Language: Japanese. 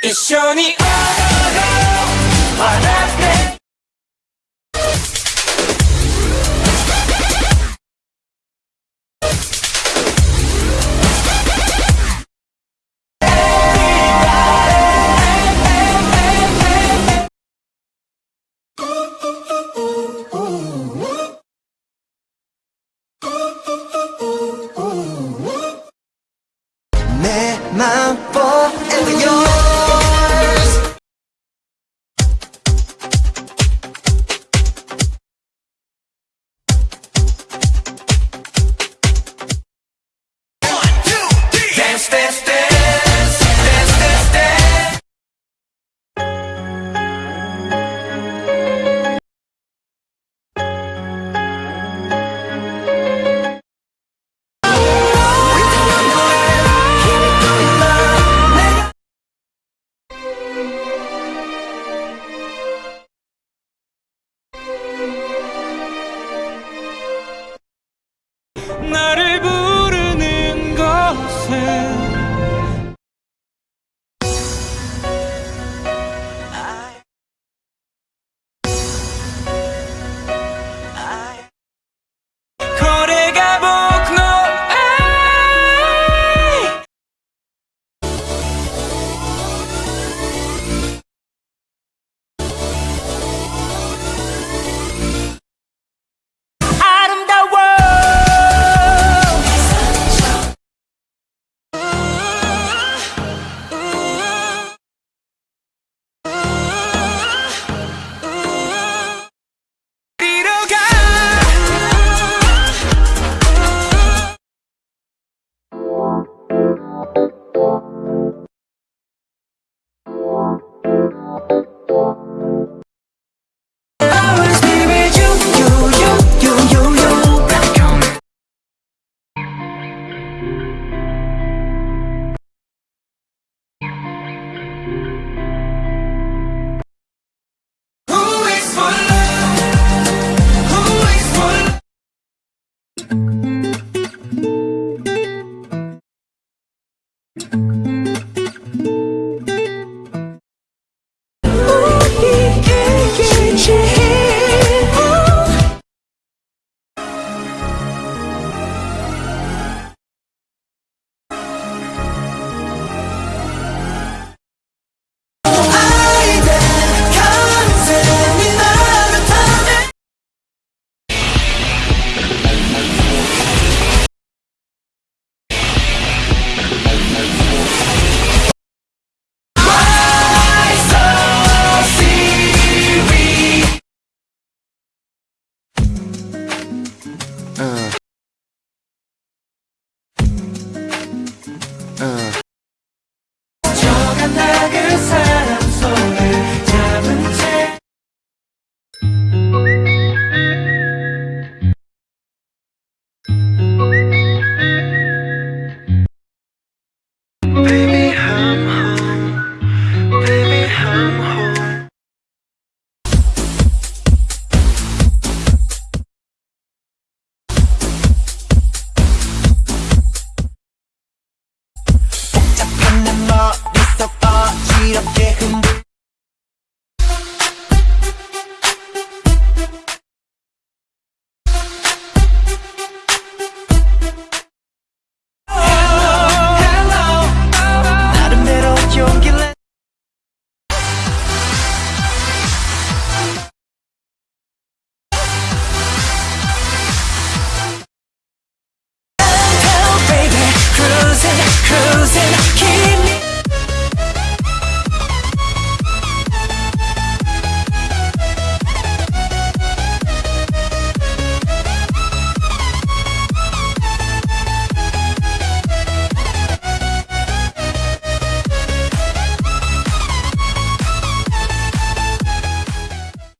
一緒に。踊ろう笑って「よ」head